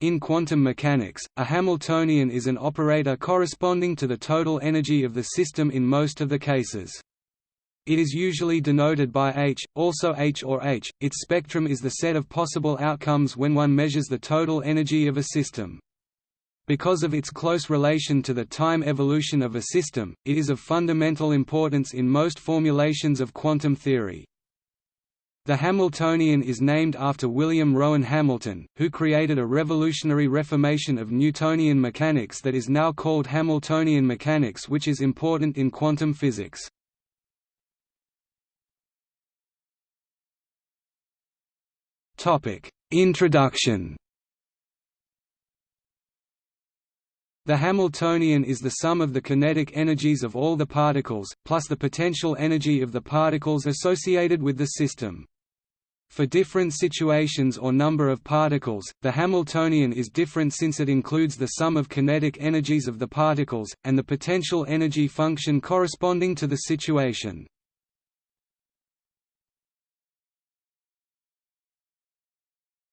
In quantum mechanics, a Hamiltonian is an operator corresponding to the total energy of the system in most of the cases. It is usually denoted by H, also H or H. Its spectrum is the set of possible outcomes when one measures the total energy of a system. Because of its close relation to the time evolution of a system, it is of fundamental importance in most formulations of quantum theory. The Hamiltonian is named after William Rowan Hamilton, who created a revolutionary reformation of Newtonian mechanics that is now called Hamiltonian mechanics which is important in quantum physics. Introduction The Hamiltonian is the sum of the kinetic energies of all the particles, plus the potential energy of the particles associated with the system. For different situations or number of particles, the Hamiltonian is different since it includes the sum of kinetic energies of the particles, and the potential energy function corresponding to the situation.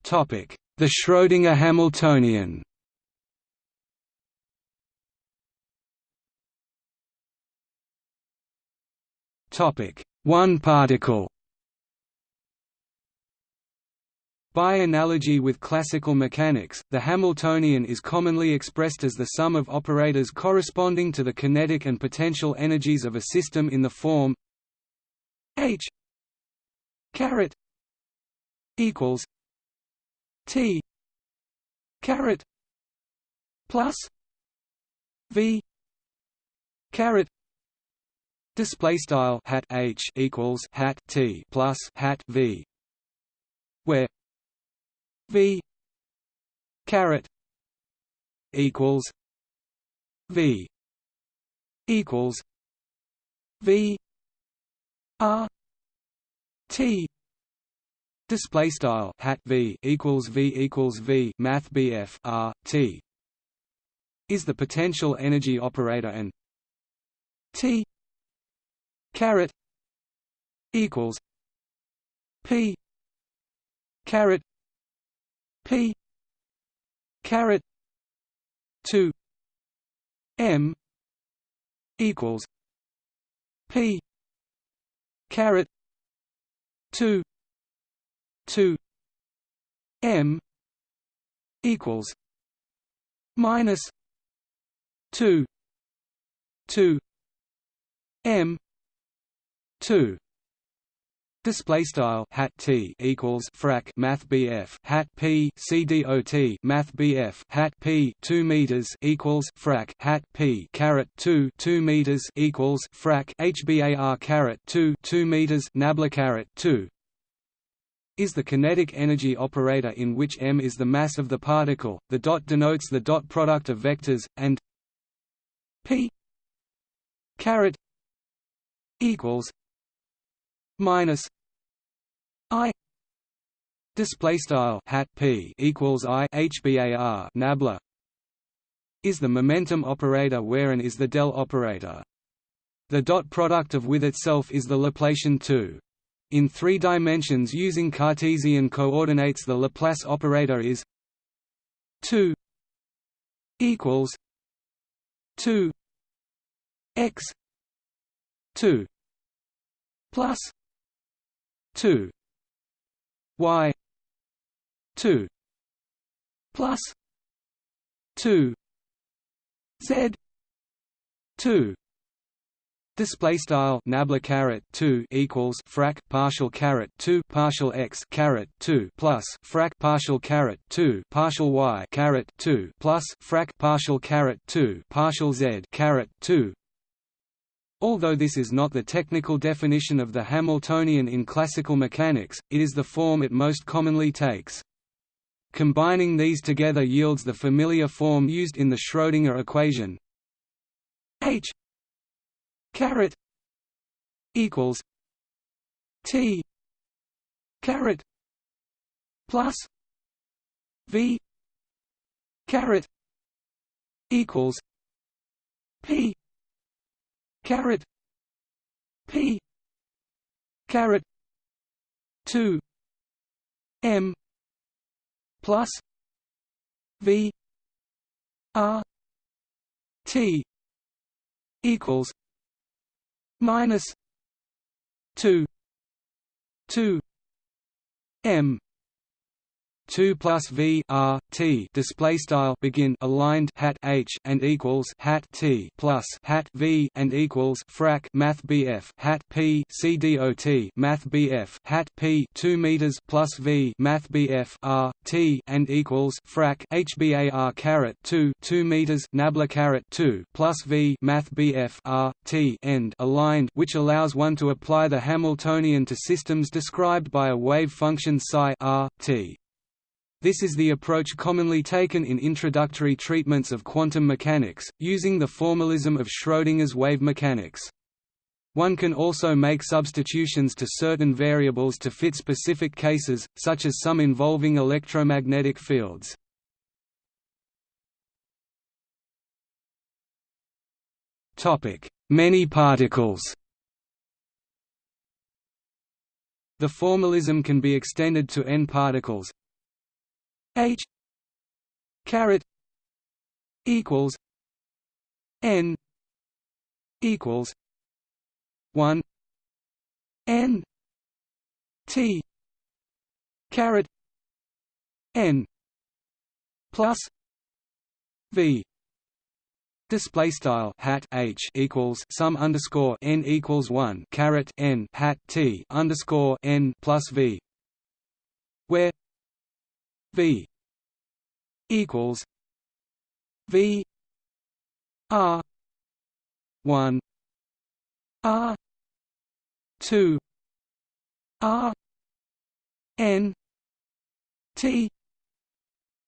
The Schrödinger Hamiltonian One particle By analogy with classical mechanics, the Hamiltonian is commonly expressed as the sum of operators corresponding to the kinetic and potential energies of a system in the form h caret equals t caret plus v caret Display style hat h equals hat t plus hat v, where v caret equals v equals v r t display style hat v equals v equals v math bf r t is the potential energy operator and t caret equals P caret P. Caret two M equals P. Caret two two M equals minus two two M two Display style hat t equals frac math bf hat p c dot math bf hat p two meters equals frac hat p caret two two meters equals frac hbar caret two two meters nabla caret two is the kinetic energy operator in which m is the mass of the particle. The dot denotes the dot product of vectors, and p caret equals minus I display style hat P equals I HBAR nabla is the momentum operator wherein is the del operator. The dot product of with itself is the Laplacian 2. In three dimensions using Cartesian coordinates the Laplace operator is 2 equals 2 x 2 plus 2 y 2 plus 2 z 2 Display style nabla caret two equals frac partial caret two partial x caret two plus frac partial caret two partial y caret two plus frac partial caret two partial z caret two Although this is not the technical definition of the Hamiltonian in classical mechanics, it is the form it most commonly takes. Combining these together yields the familiar form used in the Schrödinger equation H caret equals T caret plus V caret equals P caret p. Caret 2 m. Plus. V. R. T. Equals. Minus. Two. Two. M 2 plus v r t display style begin aligned hat h and equals hat t plus hat v and equals frac math bf hat p c dot math bf hat p 2 meters plus v math bf r t and equals frac hbar caret 2 2 meters nabla caret 2 plus v math bf r t end aligned which allows one to apply the Hamiltonian to systems described by a wave function psi r t this is the approach commonly taken in introductory treatments of quantum mechanics, using the formalism of Schrödinger's wave mechanics. One can also make substitutions to certain variables to fit specific cases, such as some involving electromagnetic fields. Many particles The formalism can be extended to n particles, H caret equals N equals one N T caret N plus V. Display style hat h equals sum underscore n equals one caret n hat t underscore n plus v, where V equals V R one R two R N T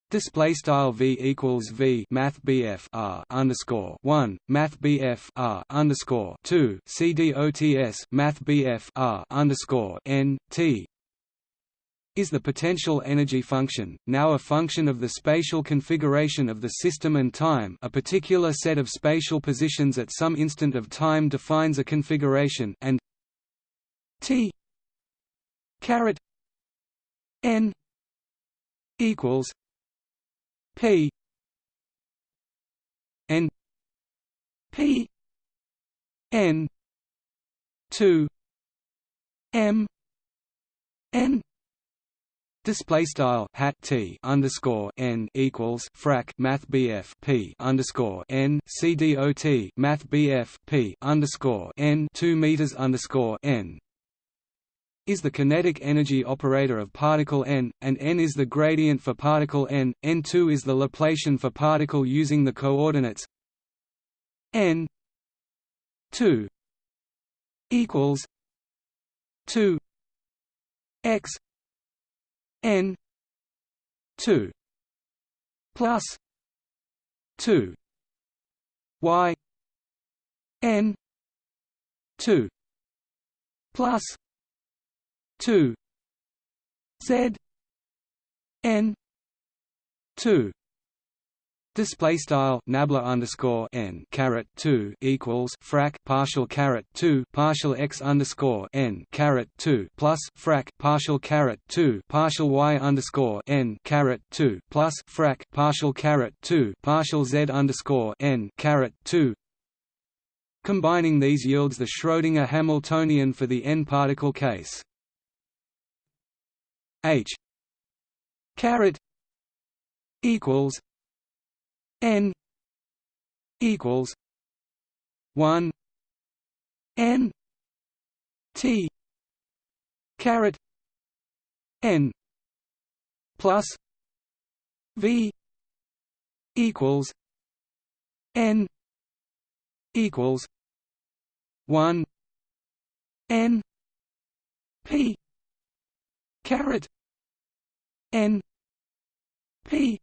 Display style v equals v math bf r underscore one math bf r underscore two c dots math bf r underscore n t is the potential energy function, now a function of the spatial configuration of the system and time. A particular set of spatial positions at some instant of time defines a configuration and t caret n equals p n p n 2 m n Display style hat t underscore n equals frac math bf p underscore n c dot math bf p underscore n two meters underscore n is the kinetic energy operator of particle n, and n is the gradient for particle n. n2 is the Laplacian for particle using the coordinates n 2 equals 2 x n 2 plus 2 y n 2 plus 2 z n 2 Display style nabla underscore n caret two equals frac partial caret two partial x underscore n caret two plus frac partial caret two partial y underscore n caret two plus frac partial caret two partial z underscore n caret two. Combining these yields the Schrödinger Hamiltonian for the n particle case. H caret equals n equals 1 n t caret n plus v equals n equals 1 n p caret n p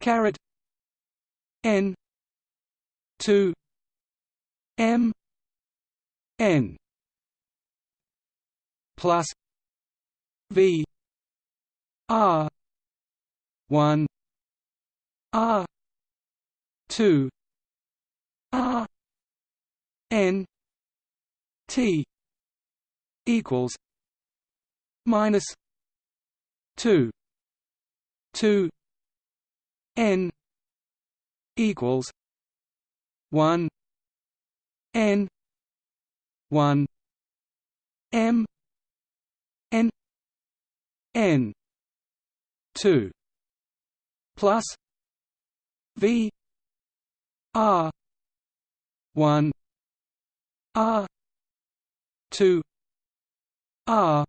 caret n. 2 m. N. plus v. R. 1 r. 2 r. N. T. equals minus 2 2 n equals one n one m n n two plus v r one r two r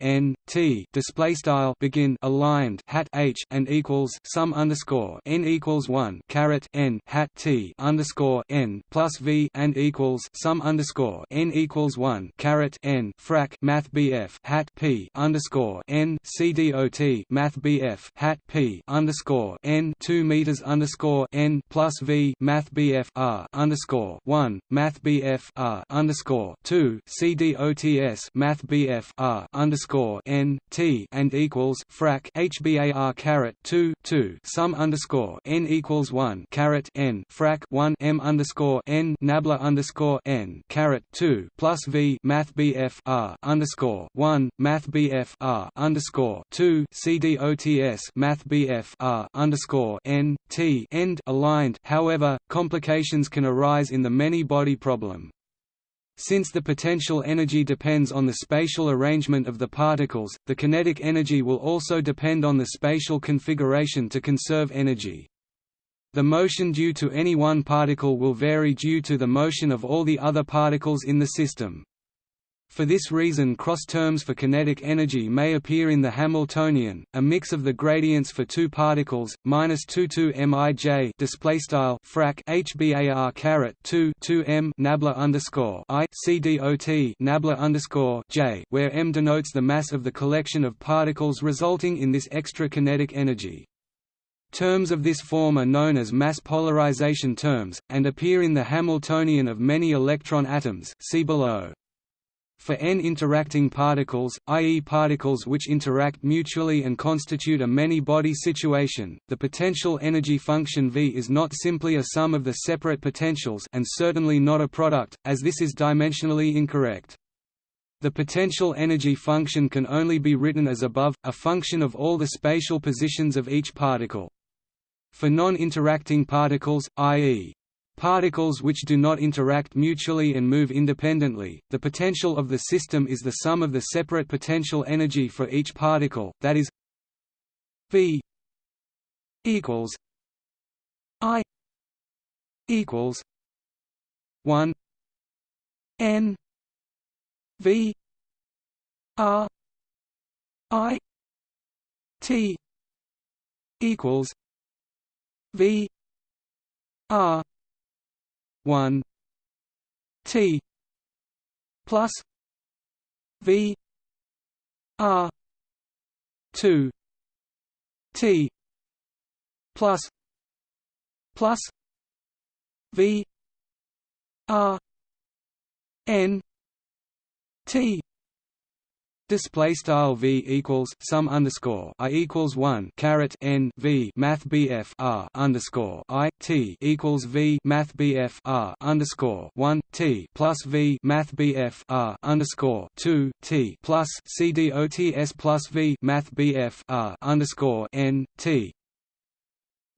n t display style begin aligned hat h and equals sum underscore n equals one caret n hat t underscore n plus v and equals sum underscore n equals one caret n frac math bf hat p underscore n c dot math bf hat p underscore n two meters underscore n plus v math bf r underscore one math bf r underscore two c dots math bf r underscore underscore n t and equals frac hbar caret two two sum underscore n equals one caret n frac one m underscore n nabla underscore n caret two plus v math bf r underscore one math bf r underscore two cdots math bf r underscore n t end aligned. However, complications can arise in the many body problem. Since the potential energy depends on the spatial arrangement of the particles, the kinetic energy will also depend on the spatial configuration to conserve energy. The motion due to any one particle will vary due to the motion of all the other particles in the system. For this reason cross terms for kinetic energy may appear in the Hamiltonian, a mix of the gradients for two particles, minus 22 mij display style frac hbar caret 2 2 m nabla underscore i c dot nabla underscore j, where m denotes the mass of the collection of particles resulting in this extra kinetic energy. Terms of this form are known as mass polarization terms, and appear in the Hamiltonian of many electron atoms see below. For n interacting particles, i.e. particles which interact mutually and constitute a many-body situation, the potential energy function V is not simply a sum of the separate potentials and certainly not a product, as this is dimensionally incorrect. The potential energy function can only be written as above, a function of all the spatial positions of each particle. For non-interacting particles, i.e. Particles which do not interact mutually and move independently, the potential of the system is the sum of the separate potential energy for each particle, that is V equals I equals 1 N V R I T equals V R one T plus V R two T plus plus V R N T Display style v equals sum underscore i equals one caret n v math bf r underscore i t equals v math bf r underscore one t plus v math bf r underscore two t plus c dots plus v math bf r underscore n t.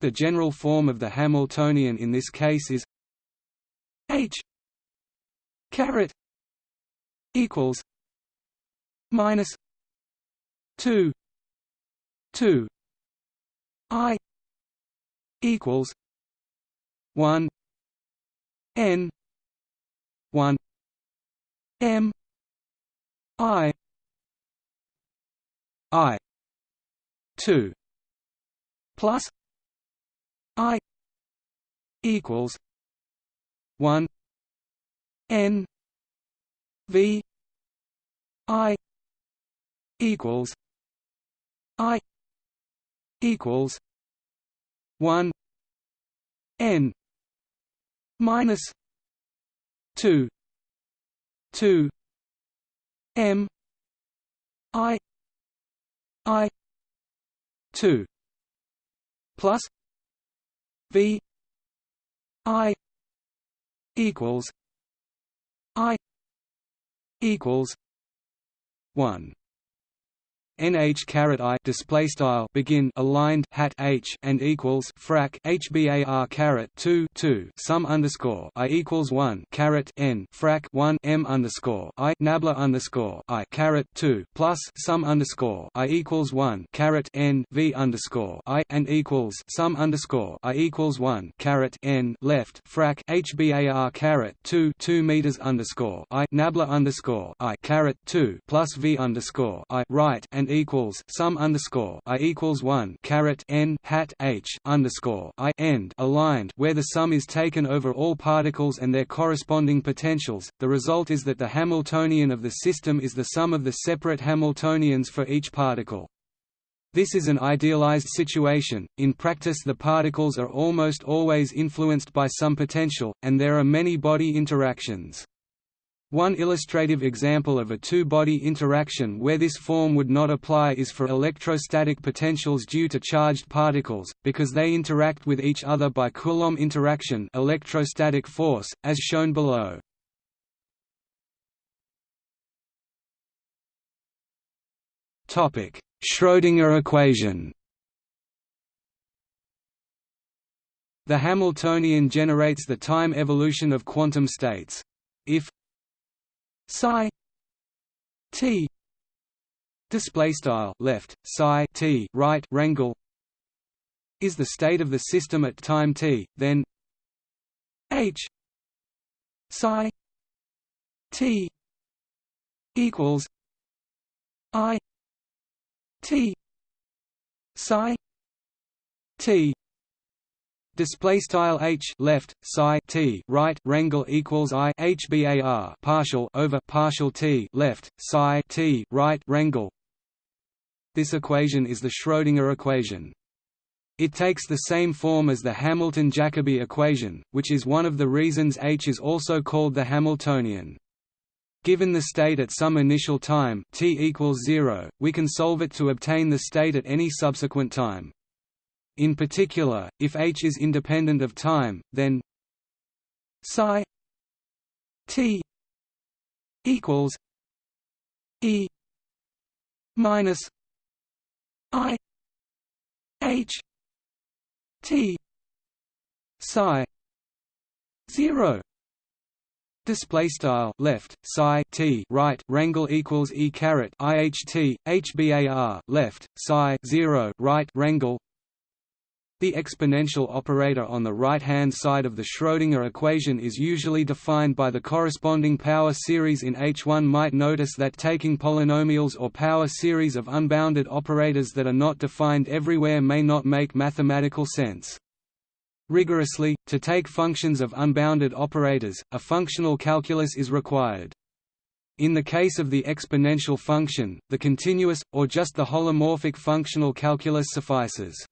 The general form of the Hamiltonian in this case is h caret equals minus 2 2 i equals 1 n 1 m i i 2 plus i equals 1 n v i equals I equals one N minus two two M I I two plus V I equals I equals one nh caret i display style begin aligned hat h and equals frac hbar caret 2 2 sum underscore i equals 1 caret n frac 1 m underscore i nabla underscore i caret 2 plus sum underscore i equals 1 caret n v underscore i and equals sum underscore i equals 1 caret n left frac hbar caret 2 2 meters underscore i nabla underscore i caret 2 plus v underscore i right and equals sum underscore i equals 1 caret n hat h underscore i end aligned where the sum is taken over all particles and their corresponding potentials. The result is that the Hamiltonian of the system is the sum of the separate Hamiltonians for each particle. This is an idealized situation, in practice the particles are almost always influenced by some potential, and there are many body interactions. One illustrative example of a two-body interaction where this form would not apply is for electrostatic potentials due to charged particles, because they interact with each other by Coulomb interaction electrostatic force, as shown below. Schrödinger equation The Hamiltonian generates the time evolution of quantum states. If psi t display style left psi t right rangle is the state of the system at time t then h psi t equals i t psi t Display style h left psi t right rangle equals i hbar partial over partial t left psi t right rangle. This equation is the Schrödinger equation. It takes the same form as the Hamilton-Jacobi equation, which is one of the reasons H is also called the Hamiltonian. Given the state at some initial time t equals 0, we can solve it to obtain the state at any subsequent time. In particular, if H is independent of time, then psi t equals E minus I H T psi zero. Display style left psi t right rangle equals e caret iht bar left psi zero right rangle the exponential operator on the right-hand side of the Schrödinger equation is usually defined by the corresponding power series in H1 might notice that taking polynomials or power series of unbounded operators that are not defined everywhere may not make mathematical sense. Rigorously, to take functions of unbounded operators, a functional calculus is required. In the case of the exponential function, the continuous, or just the holomorphic functional calculus suffices.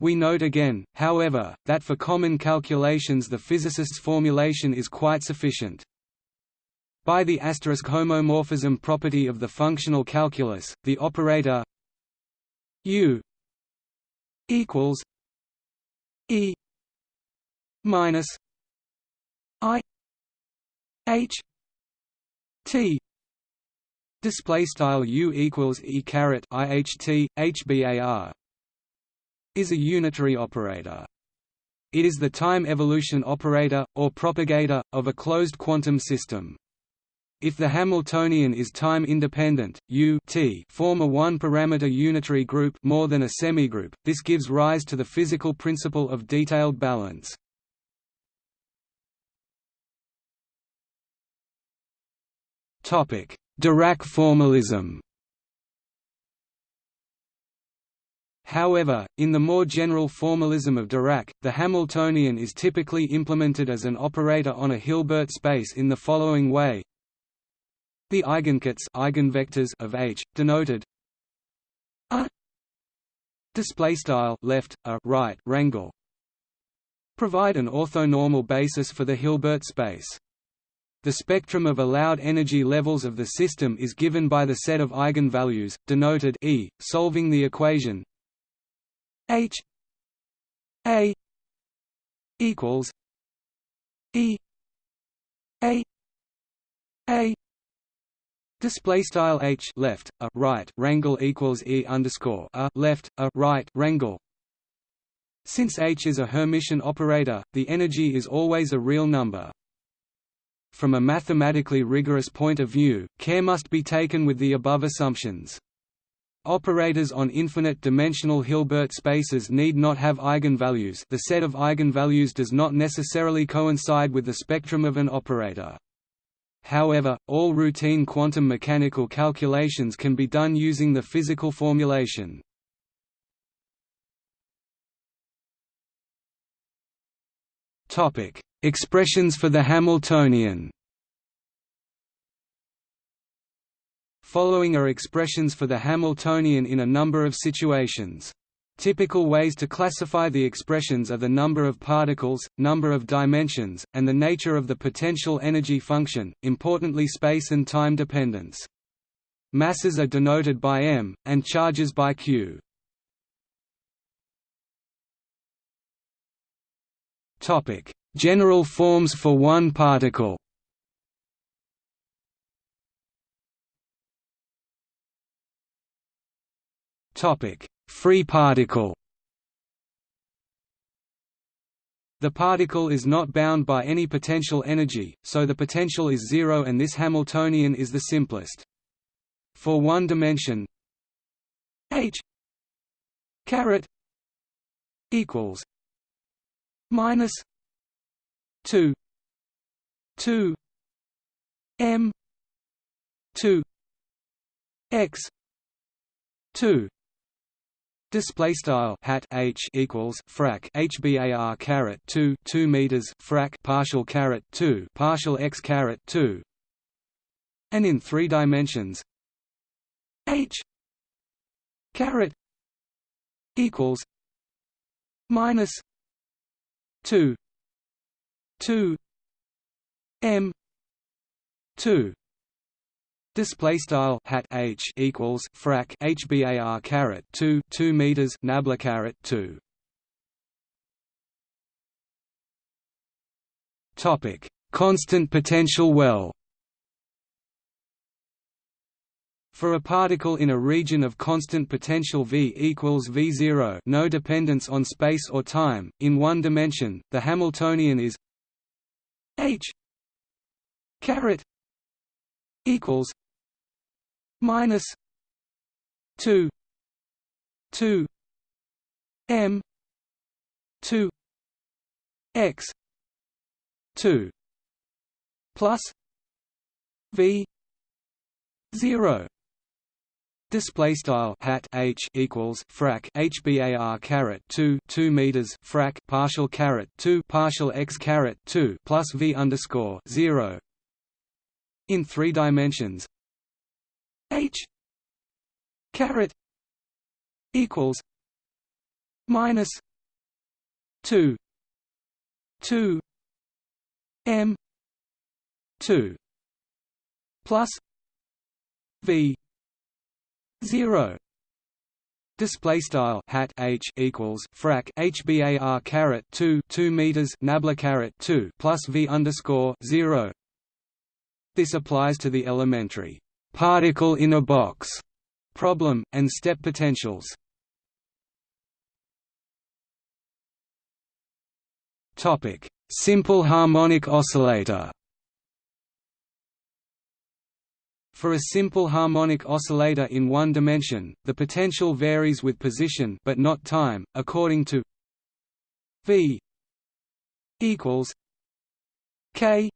We note again, however, that for common calculations the physicist's formulation is quite sufficient. By the asterisk homomorphism property of the functional calculus, the operator u equals e minus i h t display style u equals e caret iht hbar is a unitary operator. It is the time evolution operator, or propagator, of a closed quantum system. If the Hamiltonian is time-independent, U t form a one-parameter unitary group more than a semigroup, this gives rise to the physical principle of detailed balance. Dirac formalism However, in the more general formalism of Dirac, the Hamiltonian is typically implemented as an operator on a Hilbert space in the following way. The eigenkets eigenvectors of H, denoted a display style left a right rangle provide an orthonormal basis for the Hilbert space. The spectrum of allowed energy levels of the system is given by the set of eigenvalues, denoted E, solving the equation H A equals E A A Display style h left a right rangle equals e underscore a left a right rangle. Since h is a Hermitian operator, the energy is always a real number. From a mathematically rigorous point of view, care must be taken with the above assumptions. Operators on infinite-dimensional Hilbert spaces need not have eigenvalues the set of eigenvalues does not necessarily coincide with the spectrum of an operator. However, all routine quantum mechanical calculations can be done using the physical formulation. Expressions for the Hamiltonian Following are expressions for the Hamiltonian in a number of situations. Typical ways to classify the expressions are the number of particles, number of dimensions, and the nature of the potential energy function, importantly space and time dependence. Masses are denoted by m, and charges by q. General forms for one particle Topic: Free particle. The particle is not bound by any potential energy, so the potential is zero and this Hamiltonian is the simplest. For one dimension h caret equals minus 2 2 m 2 x 2 Display style hat h equals frac hbar caret two two meters frac partial caret two partial x caret two, and in three dimensions h caret equals minus two two m two Display style hat h equals frac hbar caret two two meters nabla caret two. Topic: Constant potential well. For a particle in a region of constant potential V equals V0 no dependence on space or time, in one dimension, the Hamiltonian is h caret equals minus 2 2 m 2 x 2 plus v 0 Display style hat h equals frac hbar caret two two meters frac partial caret two partial x caret two plus v underscore zero in three dimensions H caret equals minus two two M two plus V zero Display style hat h equals frac h bar caret two two meters nabla caret two plus v underscore zero. This applies to the elementary particle in a box problem, and step potentials. Topic: Simple harmonic oscillator. For a simple harmonic oscillator in one dimension, the potential varies with position but not time, according to V equals K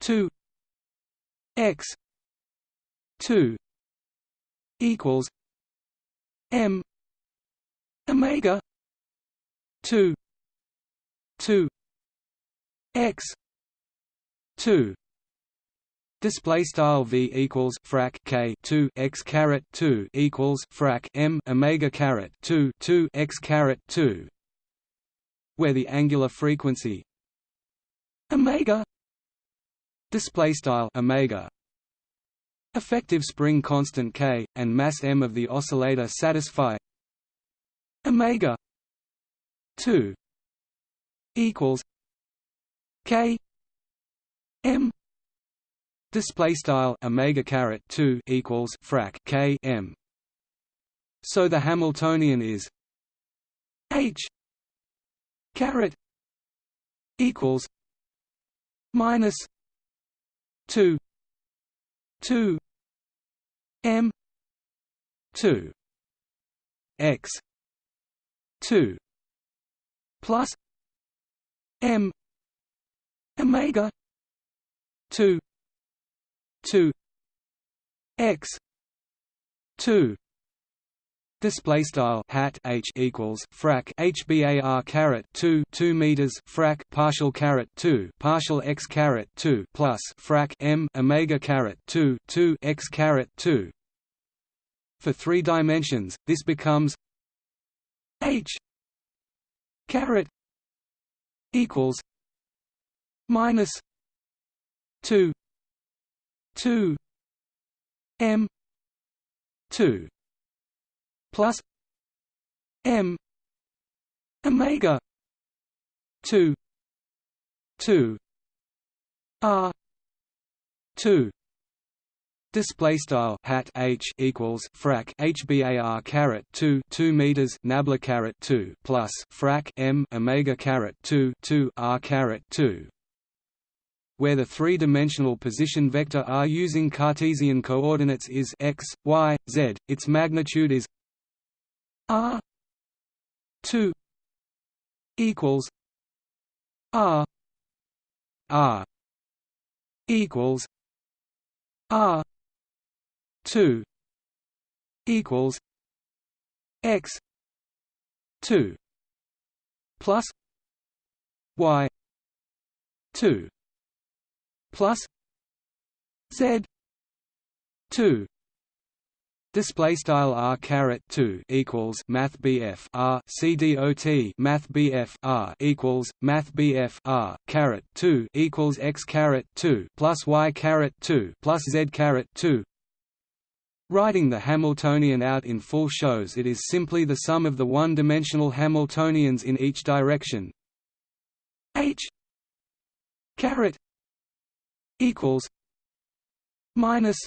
2 x 2 equals m omega 2 2 x 2 Display style v equals frac k two x caret two equals frac m omega caret two two x caret two, where the angular frequency omega display style omega. Effective spring constant k, and mass m of the oscillator satisfy omega 2 equals k m. Display style omega caret 2 equals frac k m. So the hamiltonian is h caret equals minus 2 2 m 2 x 2 plus m omega 2 2 x 2 Display style hat h equals frac h bar caret two two meters frac partial caret two partial x caret two plus frac m omega caret two two x caret two. For three dimensions, this becomes h caret equals minus two two m two plus m omega 2 2 r 2 Display style hat h equals frac h bar caret two two meters nabla caret two plus frac m omega caret two two r caret two where the three-dimensional position vector r using Cartesian coordinates is x, y, z, its magnitude is R two equals R R equals R two equals X two plus Y two plus Z two Display style r caret two equals math BF r c dot math BF r equals math BF r caret two equals x caret two plus y caret two plus z caret two. Writing the Hamiltonian out in full shows it is simply the sum of the one-dimensional Hamiltonians in each direction. H caret equals minus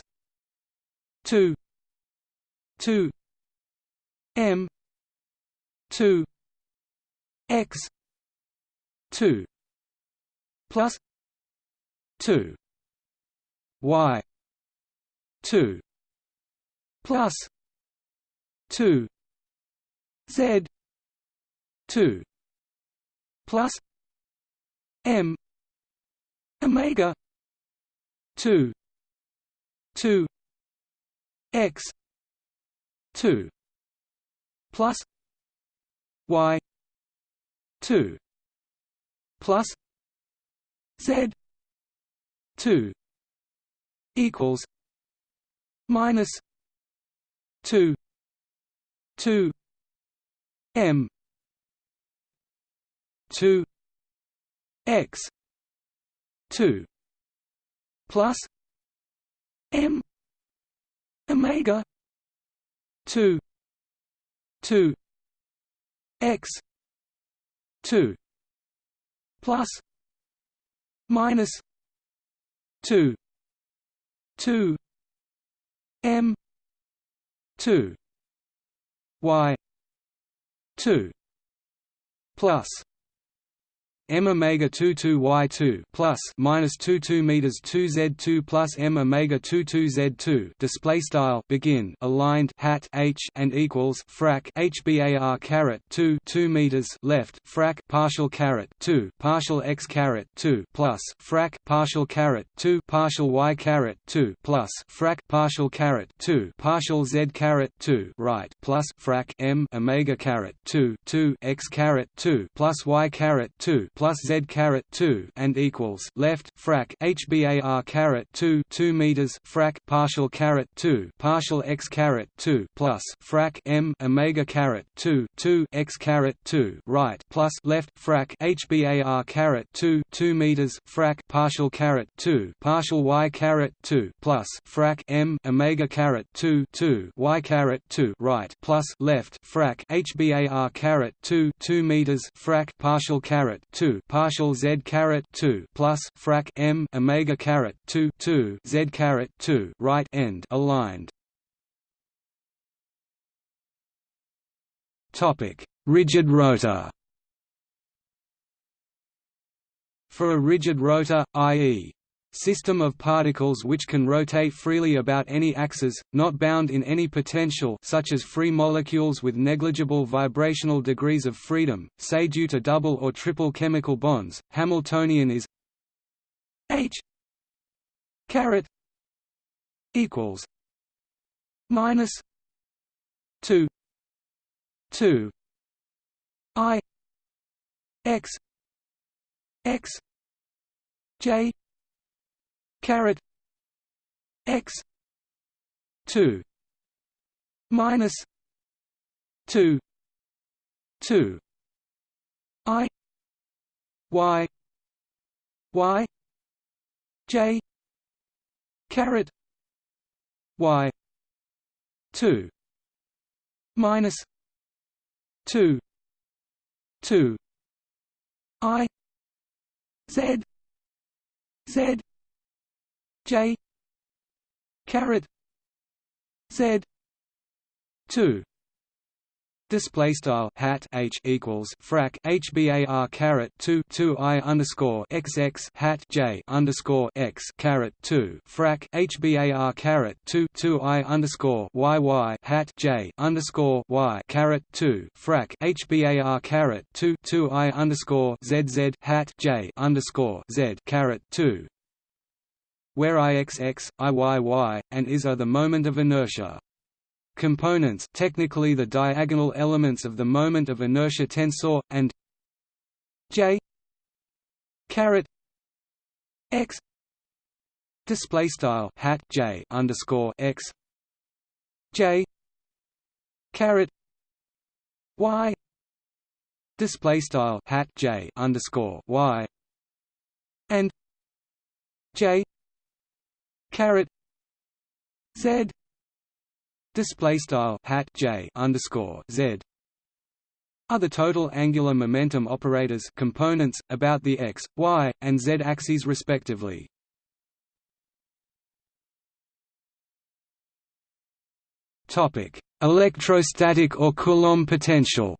two 2 m 2 x 2 plus 2 y 2 plus 2 z 2 plus m omega 2 2 x two plus Y two plus Z two equals minus two two M two X two plus M omega two two x two plus minus two two m two y two plus m omega 22 y 2 plus minus 22 meters 2 z 2 plus m omega 22 z 2 display style begin aligned hat h and equals frac h bar caret 2 2 meters left frac partial caret 2 partial x caret 2 plus frac partial caret 2 partial y caret 2 plus frac partial caret 2 partial z caret 2 right plus frac m omega caret 2 2 x caret 2 plus y caret 2 plus z caret 2 and equals left frac h bar caret 2 2 meters frac partial caret 2 partial x caret 2 plus frac m omega caret 2 2 x caret 2 right plus left frac h bar caret 2 2 meters frac partial caret 2 partial y caret 2 plus frac m omega caret 2 2 y caret 2 right plus left frac h bar caret 2 2 meters frac partial caret 2 2 partial z caret 2 plus frac m omega caret 2 2 z caret 2 right end aligned. Topic: Rigid rotor. For a rigid rotor, i.e., system of particles which can rotate freely about any axis, not bound in any potential such as free molecules with negligible vibrational degrees of freedom, say due to double or triple chemical bonds, Hamiltonian is h caret equals minus 2 2 i x x j caret x 2 minus 2 2 i y y j caret y 2 minus 2 2 i z z J caret Z two. Display style hat h equals frac hbar caret 2 2 i underscore xx hat j underscore x caret 2 frac hbar caret 2 2 i underscore yy hat j underscore y caret 2 frac hbar caret 2 2 i underscore zz hat j underscore z caret 2 where Ixx, Iyy, and Is are the moment of inertia. Components technically the diagonal elements of the moment of inertia tensor, and J caret x display style hat J underscore x J caret y display style hat J underscore y and J caret z display style hat j underscore z are the total angular momentum operators components about the x, y, and z axes respectively. Topic: Electrostatic or Coulomb potential.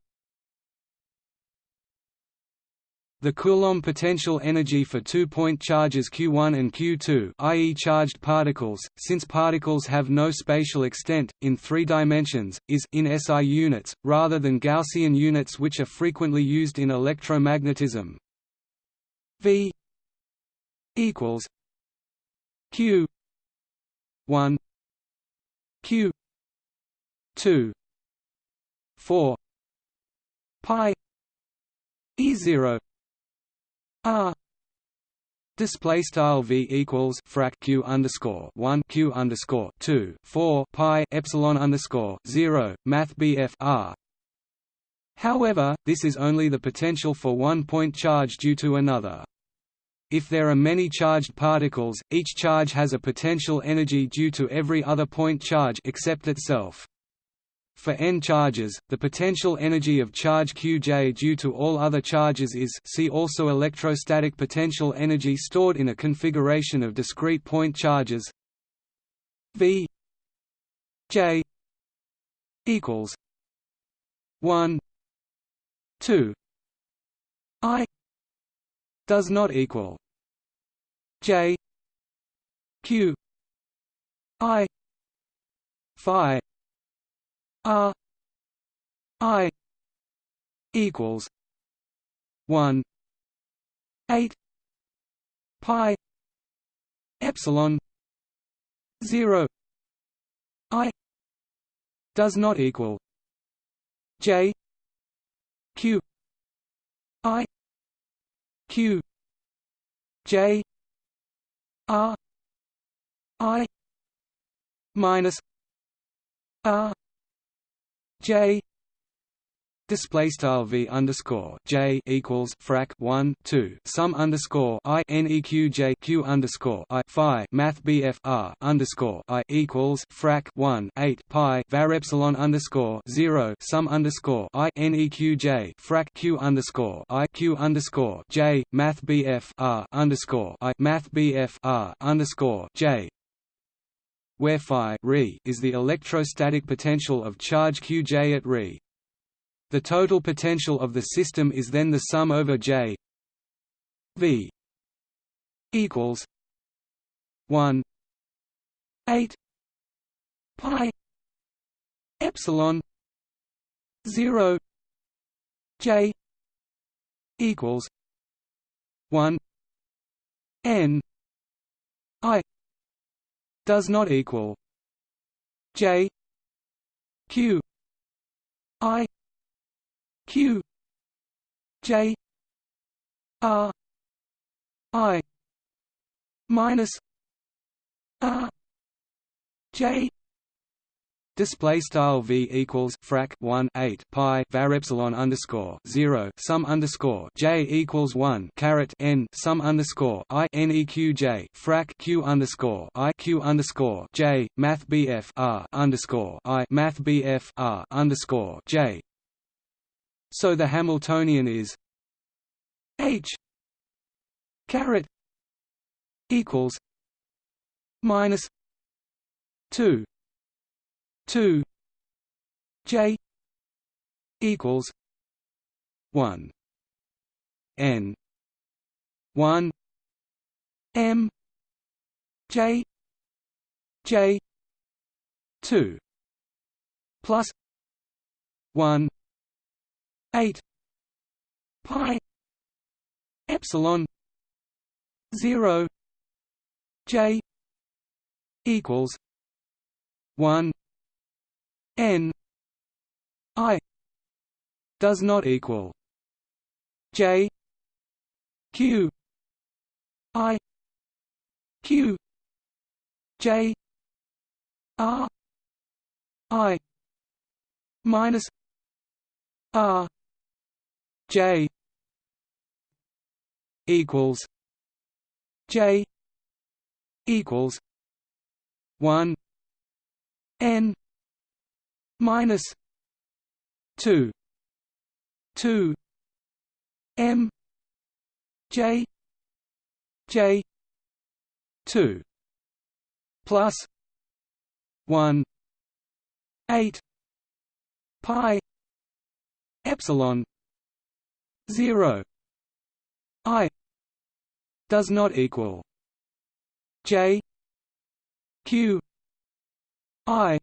The Coulomb potential energy for two-point charges Q1 and Q2 i.e. charged particles, since particles have no spatial extent, in three dimensions, is in SI units, rather than Gaussian units which are frequently used in electromagnetism. V equals Q 1 Q 2 4 pi E zero R display style v equals frac q underscore one q underscore two four pi epsilon underscore zero math bf r. However, this is only the potential for one point charge due to another. If there are many charged particles, each charge has a potential energy due to every other point charge except itself. For n charges, the potential energy of charge Qj due to all other charges is see also electrostatic potential energy stored in a configuration of discrete point charges. V J equals 1 2 I does not equal J Q I Phi R I. equals one. Eight. Pi. Epsilon. Zero. I. Does not equal J. Q. I. Q. J. R. I. Minus R J display style v underscore j equals frac 1 2 sum underscore i neq j q underscore i phi. Math bf r underscore i equals frac 1 8 pi. Var epsilon underscore 0 sum underscore i neq j frac q underscore i q underscore j. Math bf r underscore i. Math bf r underscore j where phi is the electrostatic potential of charge qj at re. The total potential of the system is then the sum over J V equals one eight pi epsilon zero J equals one N I does not equal J Q I q j r i minus r j Display style v equals frac 1 8 pi var epsilon underscore 0 sum underscore j equals 1 caret n sum underscore i neq j frac q underscore i q underscore j math bf r underscore i math bf r underscore j. So the Hamiltonian is H caret equals minus two two. J equals one. N one. M J J two. Plus one. 8 pi epsilon 0 j equals 1 n i does not equal j q i q j r i minus r J equals J equals one N minus two two M J J two plus one eight pi epsilon 0 i does not equal j q i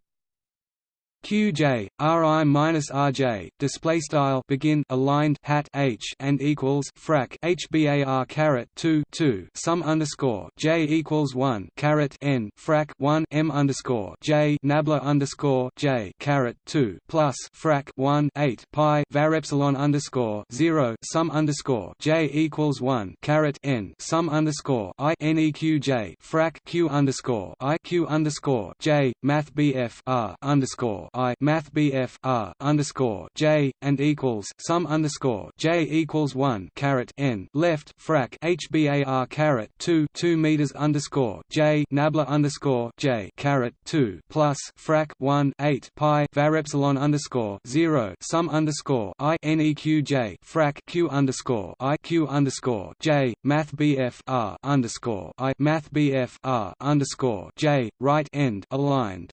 QJ RI minus RJ display style begin aligned hat H and equals frac HBAR caret 2 2 sum underscore J equals 1 caret N frac 1 M underscore J nabla underscore J caret 2 plus frac 1 8 pi var epsilon underscore 0 sum underscore J equals 1 caret N sum underscore I NEQ J frac Q underscore I Q underscore J math BF R underscore I Math BF R underscore J and equals sum underscore J equals one caret N left frac HBAR caret two two meters underscore J Nabla underscore J caret two plus frac one eight pi var epsilon underscore zero sum underscore I NEQ J frac Q underscore I Q underscore J Math BF R underscore I Math BF R underscore J right end aligned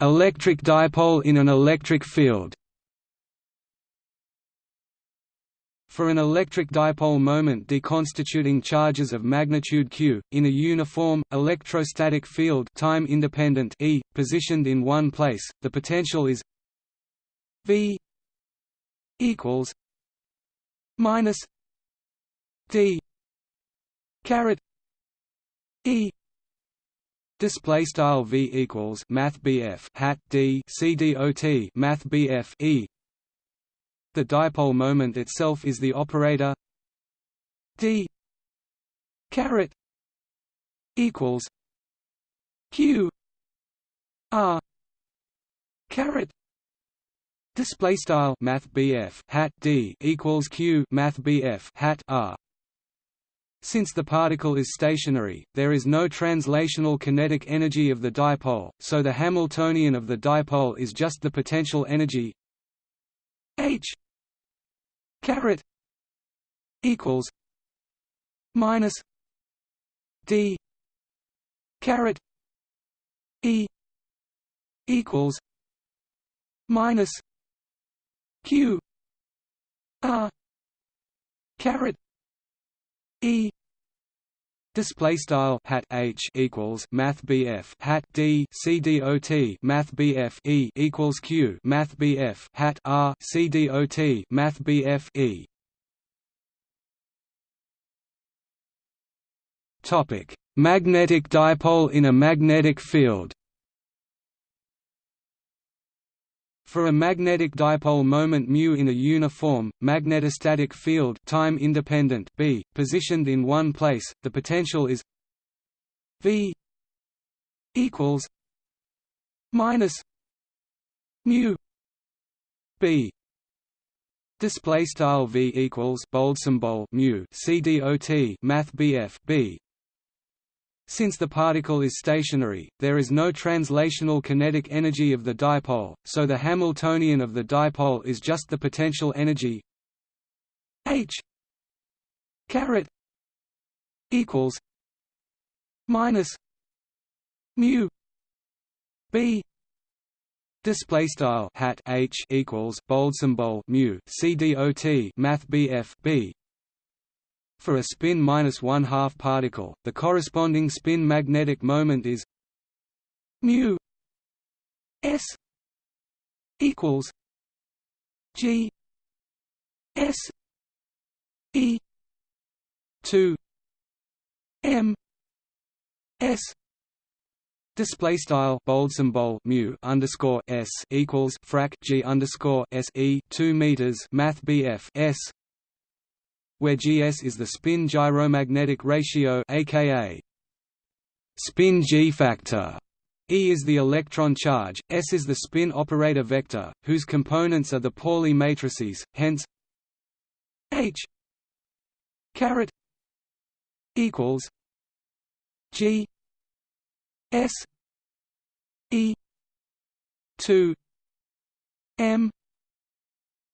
Electric dipole in an electric field. For an electric dipole moment deconstituting charges of magnitude q, in a uniform, electrostatic field time independent e, positioned in one place, the potential is v equals minus d caret e Display style v equals math bf hat d c dot math bf e. The dipole moment itself is the operator. D. Caret equals q. R. Caret. Display style math hat d equals q math hat r since the particle is stationary, there is no translational kinetic energy of the dipole, so the Hamiltonian of the dipole is just the potential energy h caret equals minus d caret e equals minus q r caret e Display style hat H equals Math BF hat D C D O T Math BF E equals Q Math BF hat R C D O T Math BF E. Topic. Magnetic dipole in a magnetic field For a magnetic dipole moment μ in a uniform, magnetostatic field time independent B, positioned in one place, the potential is V equals minus mu B. Display style V equals bold symbol mu CDOT math BF B since the particle is stationary, there is no translational kinetic energy of the dipole, so the Hamiltonian of the dipole is just the potential energy h caret equals minus mu b display style hat h equals bold symbol mu c dot math bf b for a spin minus one half particle, the corresponding spin magnetic moment is mu s equals g s e 2 m s. Display style bold symbol mu underscore s equals frac g underscore s e two meters math BF s where Gs is the spin gyromagnetic ratio aka spin G factor. E is the electron charge, S is the spin operator vector, whose components are the Pauli matrices, hence H caret equals G S E two M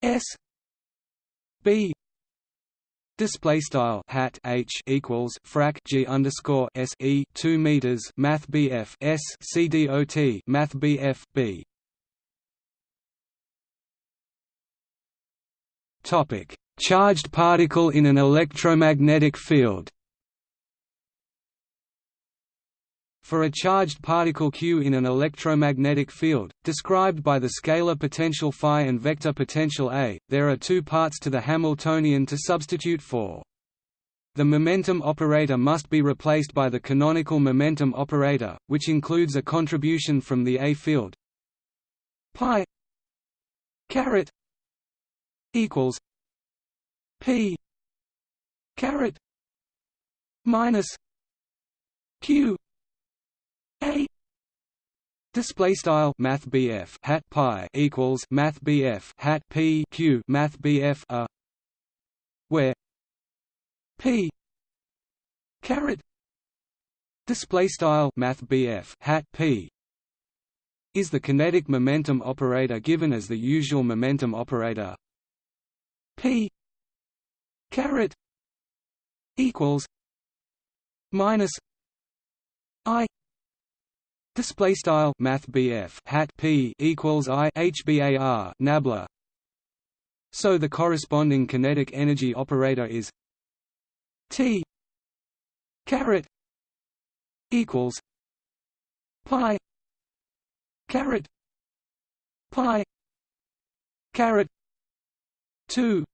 S B Display style hat h equals frac g underscore s e two meters math bf s c dot math bf b. Topic: Charged particle in an electromagnetic field. For a charged particle q in an electromagnetic field, described by the scalar potential phi and vector potential a, there are two parts to the Hamiltonian to substitute for. The momentum operator must be replaced by the canonical momentum operator, which includes a contribution from the A field pi caret equals p caret minus q Display style Math hat pi equals Math hat P Q Math BF a where P caret. Display style Math hat P is the kinetic momentum operator given as the usual momentum operator. P caret equals minus I Display style Math hat P equals I HBAR nabla. So the corresponding kinetic energy operator is T caret equals pi caret pi caret two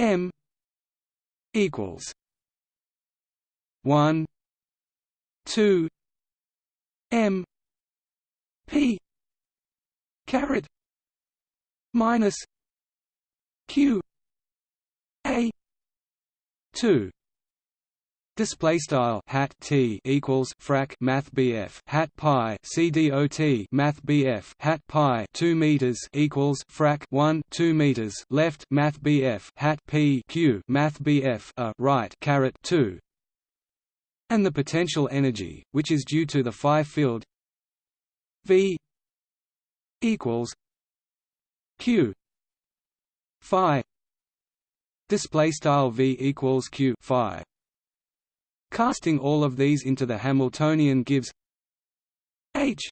M equals one two M P caret minus Q A two. Display style hat t equals frac math bf hat pi c d o t math bf hat pi two meters equals frac one two meters left math bf hat p q math bf a right caret two, and the potential energy, which is due to the phi field v equals q phi display style v equals q phi. Casting all of these into the Hamiltonian gives H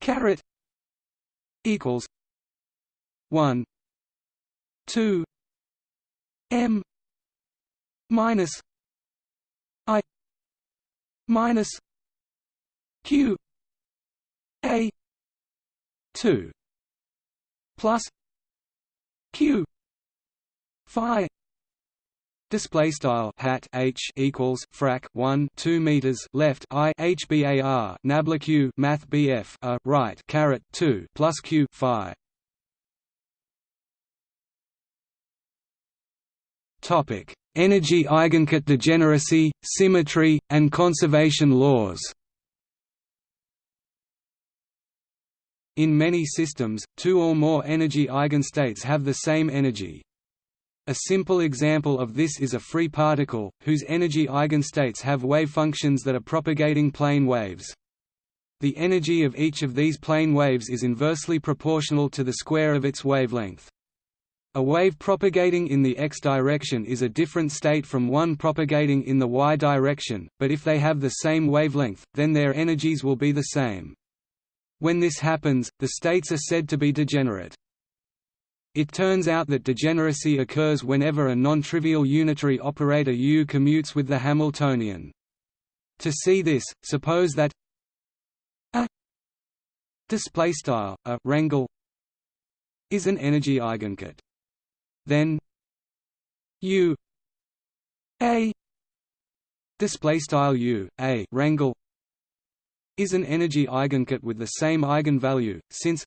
caret equals one two M minus minus Q A two plus Q Phi Display style hat h equals frac 1 2 meters left i h bar nabla q math bf a right caret 2 plus q phi. Topic: Energy eigenket degeneracy, symmetry, and conservation laws. In many systems, two or more energy eigenstates have the same energy, a simple example of this is a free particle, whose energy eigenstates have wave functions that are propagating plane waves. The energy of each of these plane waves is inversely proportional to the square of its wavelength. A wave propagating in the x direction is a different state from one propagating in the y direction, but if they have the same wavelength, then their energies will be the same. When this happens, the states are said to be degenerate. It turns out that degeneracy occurs whenever a non-trivial unitary operator U commutes with the Hamiltonian. To see this, suppose that a display style a rangle is an energy eigenket. Then U a display style U a rangle is an energy eigenket with the same eigenvalue, since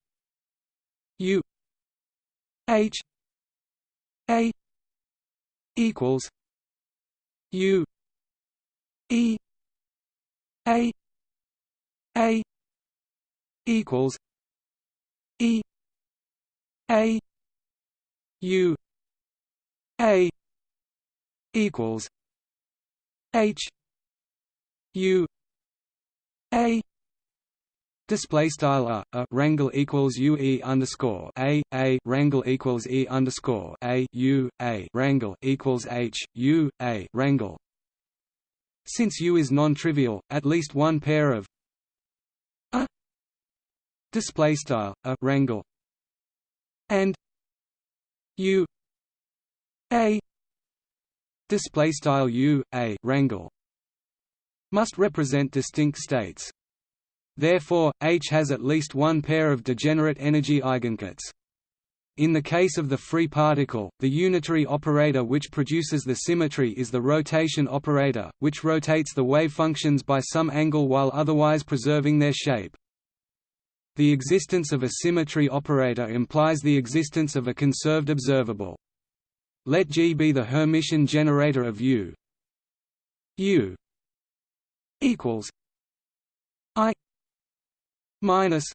U H A equals U E A A equals E A U A equals H U A Display style a, a rangle equals u e underscore a a rangle equals e underscore a u a rangle equals h u a rangle. Since u is non-trivial, at least one pair of a display style a rangle and u a display style u a rangle must represent distinct states. Therefore, H has at least one pair of degenerate energy eigenkets. In the case of the free particle, the unitary operator which produces the symmetry is the rotation operator, which rotates the wave functions by some angle while otherwise preserving their shape. The existence of a symmetry operator implies the existence of a conserved observable. Let G be the Hermitian generator of U. U equals I minus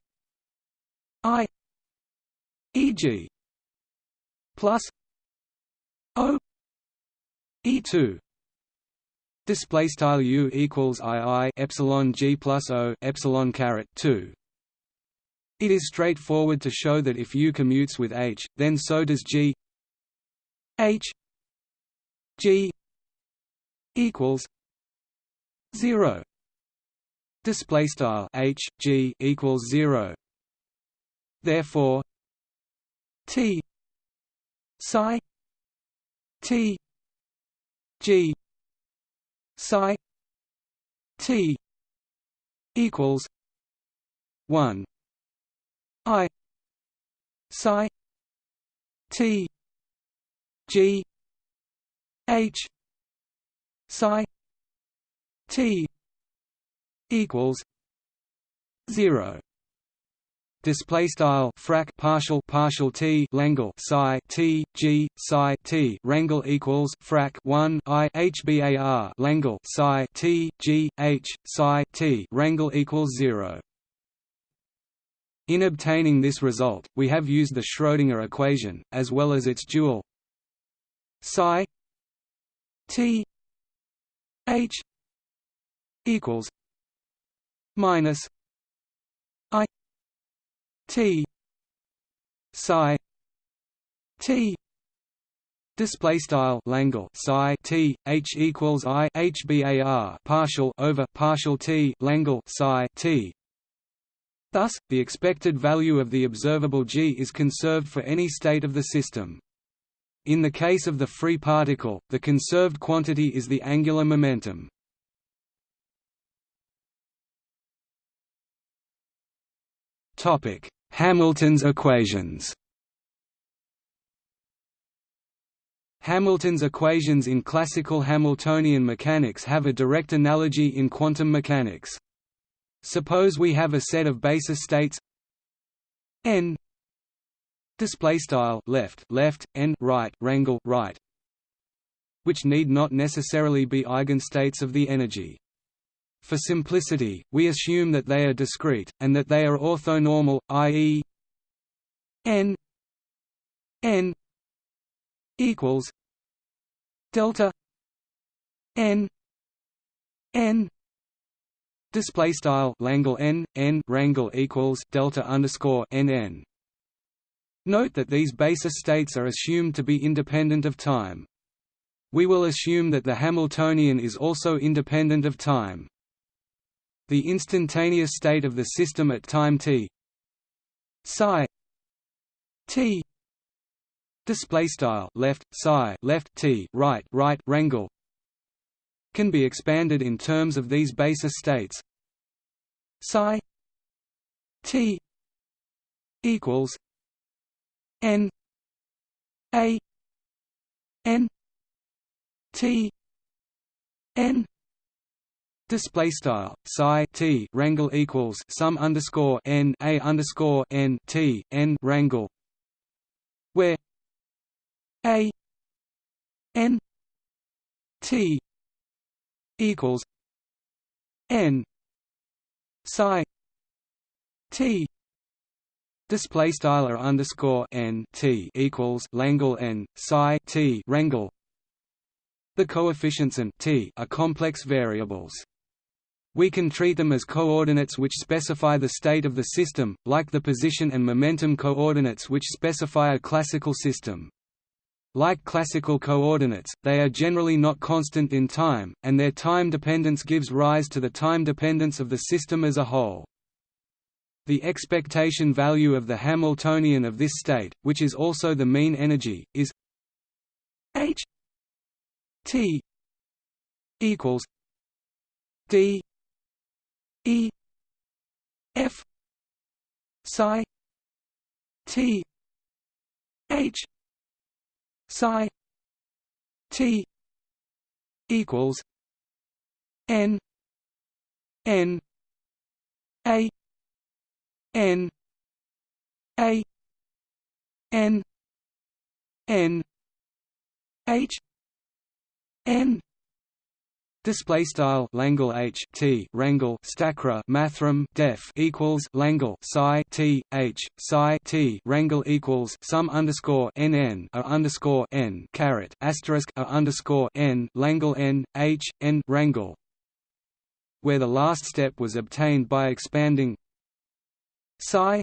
I e.g. plus O E2 display style U equals II epsilon G plus O epsilon caret 2 it is straightforward to show that if U commutes with H then so does G H G equals 0 display style h g equals 0 therefore t psi t g psi t equals 1 i psi t g h psi t equals 0 display style frac partial partial t langle psi t g psi t rangle equals frac 1 i hbar langle psi t g h psi t rangle equals 0 in obtaining this result, we have used the Schrödinger equation, as well as its dual psi t h equals minus i t psi t Display style Langle psi t h equals i h bar partial over partial t Langle psi t. Thus, the expected value of the observable g is conserved for any state of the system. In the case of the free particle, the conserved quantity is the angular momentum. Hamilton's equations. Hamilton's equations in classical Hamiltonian mechanics have a direct analogy in quantum mechanics. Suppose we have a set of basis states n display style left left n right rangle right which need not necessarily be eigenstates of the energy for simplicity, we assume that they are discrete, and that they are orthonormal, i.e. n n equals delta n n display style Langle n n rangle equals delta underscore n n. Note that these basis states are assumed to be independent of time. We will assume that the Hamiltonian is also independent of time the instantaneous state of the system at time t psi t display style left psi left t right right rangle can be expanded in terms of these basis states psi t equals n a n t n Display style psi t rangle equals sum underscore n a underscore n t n rangle, where a n t equals n psi t display style or underscore n t equals Langle n psi t rangle. The coefficients and t are complex variables. We can treat them as coordinates which specify the state of the system, like the position and momentum coordinates which specify a classical system. Like classical coordinates, they are generally not constant in time, and their time dependence gives rise to the time dependence of the system as a whole. The expectation value of the Hamiltonian of this state, which is also the mean energy, is h t equals d E F psi T H psi T equals N N A N. A. N. N. H. N. Display style Langle H T Rangle Stackra Mathrm Def equals Langle Psi T H Psi T Rangle equals sum underscore N N a underscore N caret asterisk a underscore N Langle N H N Rangle where the last step was obtained by expanding Psi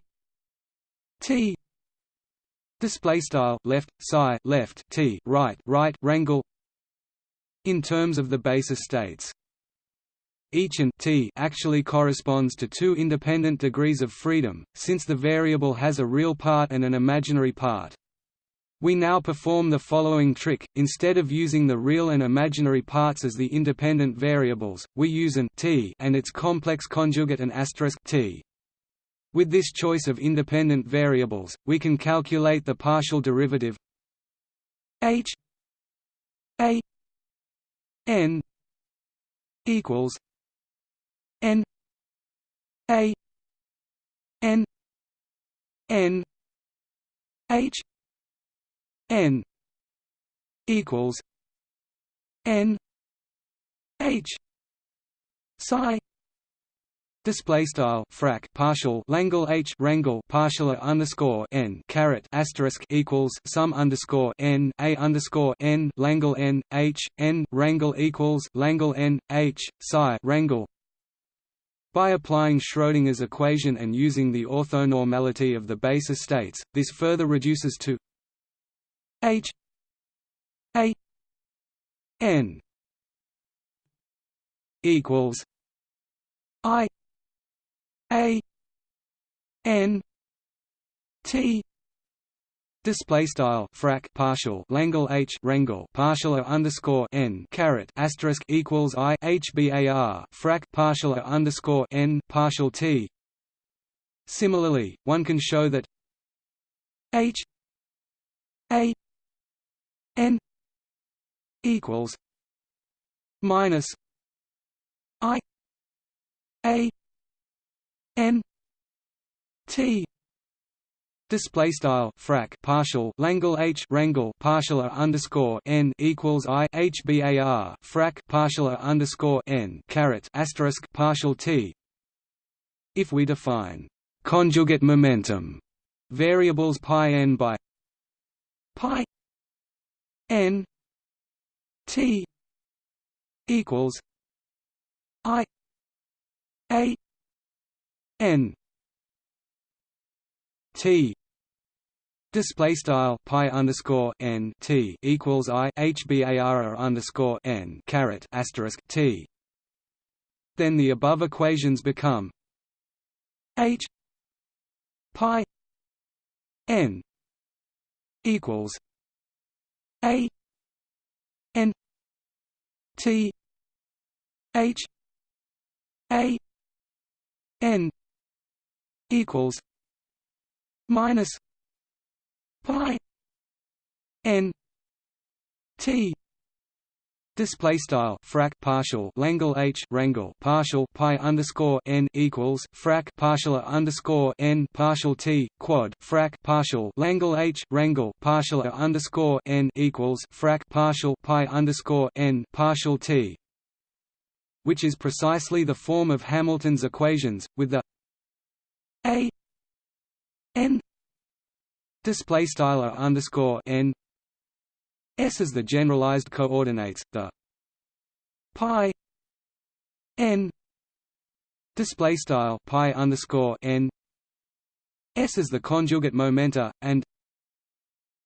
T display style left psi left T right right Rangle in terms of the basis states. Each and t actually corresponds to two independent degrees of freedom, since the variable has a real part and an imaginary part. We now perform the following trick, instead of using the real and imaginary parts as the independent variables, we use an t and its complex conjugate and asterisk t. With this choice of independent variables, we can calculate the partial derivative h a n equals n a n n h n equals n h psi Display style frac partial Langle H rangle partial underscore n caret asterisk equals sum underscore n a underscore n Langle n h n rangle equals Langle n h psi rangle. By applying Schrödinger's equation and using the orthonormality of the basis states, this further reduces to h a n equals i a n t Display style frac partial Langle H rangle partial underscore n caret asterisk equals I H bar frac partial underscore n partial t. Similarly, one can show that H A n equals minus I A n t display style frac partial Langle H rangle partial underscore n equals I H bar frac partial underscore n caret asterisk partial t. If we define conjugate momentum variables pi n by pi n t equals I a n t display style pi underscore n t equals i h bar underscore n caret asterisk t. Then the above equations become h pi n equals a n t h a n equals minus pi n t. Display style frac partial Langle H rangle partial pi underscore n equals frac partial underscore n partial t quad frac partial Langle H rangle partial underscore n equals frac partial pi underscore n partial t, which is precisely the form of Hamilton's equations with the a n display style underscore n s as the generalized coordinates the pi n display style pi underscore n s is the conjugate momenta and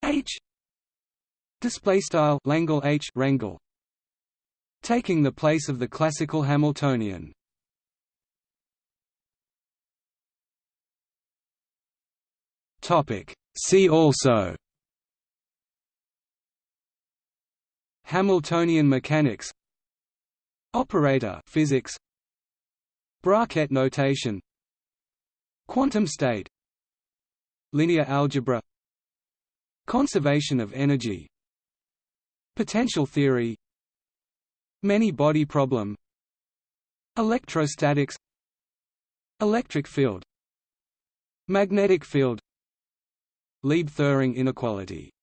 h display style Langle h rangle taking the place of the classical Hamiltonian See also. Hamiltonian mechanics. Operator physics. Bra-Ket notation. Quantum state. Linear algebra. Conservation of energy. Potential theory. Many-body problem. Electrostatics. Electric field. Magnetic field Lieb-Thirring inequality